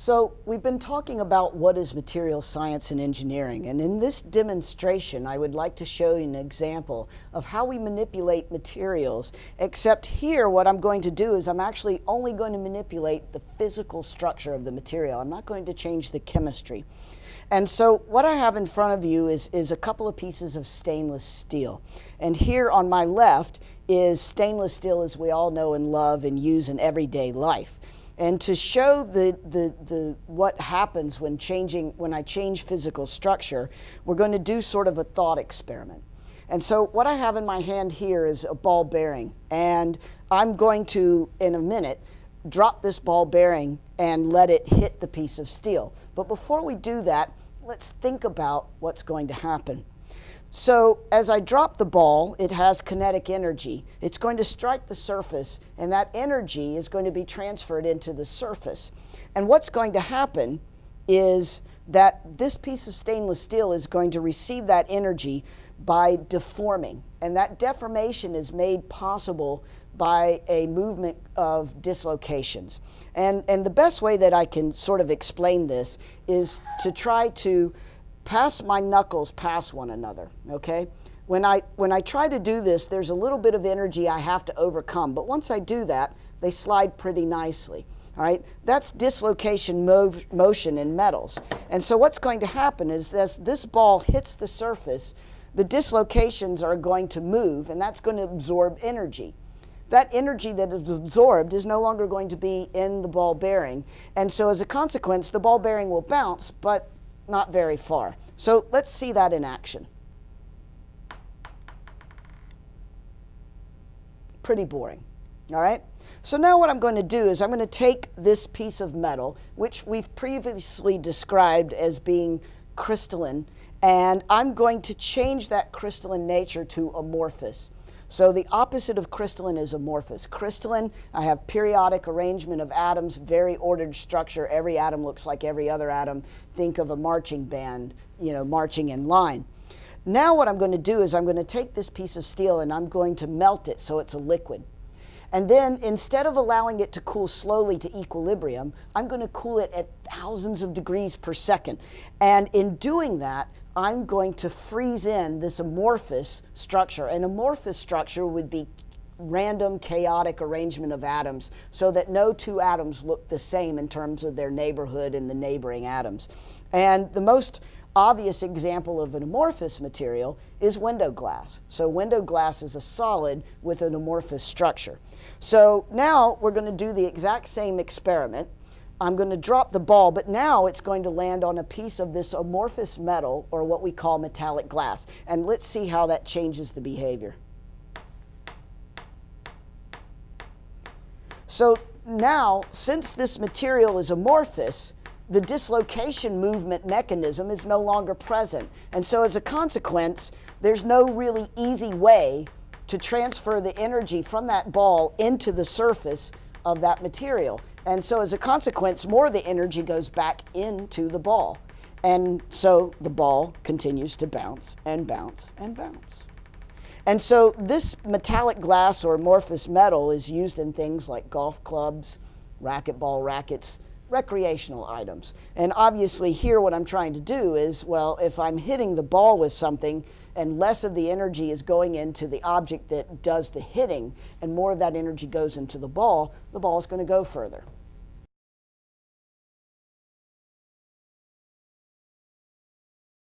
So we've been talking about what is material science and engineering, and in this demonstration I would like to show you an example of how we manipulate materials, except here what I'm going to do is I'm actually only going to manipulate the physical structure of the material. I'm not going to change the chemistry. And so what I have in front of you is, is a couple of pieces of stainless steel. And here on my left is stainless steel as we all know and love and use in everyday life. And to show the, the, the, what happens when, changing, when I change physical structure, we're going to do sort of a thought experiment. And so what I have in my hand here is a ball bearing. And I'm going to, in a minute, drop this ball bearing and let it hit the piece of steel. But before we do that, let's think about what's going to happen. So as I drop the ball, it has kinetic energy. It's going to strike the surface, and that energy is going to be transferred into the surface. And what's going to happen is that this piece of stainless steel is going to receive that energy by deforming. And that deformation is made possible by a movement of dislocations. And, and the best way that I can sort of explain this is to try to pass my knuckles past one another, okay? When I, when I try to do this, there's a little bit of energy I have to overcome, but once I do that, they slide pretty nicely. All right, that's dislocation mov motion in metals. And so what's going to happen is as this ball hits the surface, the dislocations are going to move, and that's going to absorb energy. That energy that is absorbed is no longer going to be in the ball bearing. And so as a consequence, the ball bearing will bounce, but not very far. So let's see that in action. Pretty boring, all right? So now what I'm going to do is I'm going to take this piece of metal, which we've previously described as being crystalline, and I'm going to change that crystalline nature to amorphous. So the opposite of crystalline is amorphous. Crystalline, I have periodic arrangement of atoms, very ordered structure. Every atom looks like every other atom. Think of a marching band, you know, marching in line. Now what I'm going to do is I'm going to take this piece of steel and I'm going to melt it so it's a liquid. And then instead of allowing it to cool slowly to equilibrium, I'm going to cool it at thousands of degrees per second. And in doing that, I'm going to freeze in this amorphous structure. An amorphous structure would be random chaotic arrangement of atoms so that no two atoms look the same in terms of their neighborhood and the neighboring atoms. And the most obvious example of an amorphous material is window glass. So window glass is a solid with an amorphous structure. So now we're going to do the exact same experiment I'm going to drop the ball, but now it's going to land on a piece of this amorphous metal, or what we call metallic glass. And let's see how that changes the behavior. So now, since this material is amorphous, the dislocation movement mechanism is no longer present. And so as a consequence, there's no really easy way to transfer the energy from that ball into the surface of that material. And so as a consequence, more of the energy goes back into the ball. And so the ball continues to bounce and bounce and bounce. And so this metallic glass or amorphous metal is used in things like golf clubs, racquetball rackets, recreational items. And obviously here what I'm trying to do is, well, if I'm hitting the ball with something and less of the energy is going into the object that does the hitting and more of that energy goes into the ball, the ball is going to go further.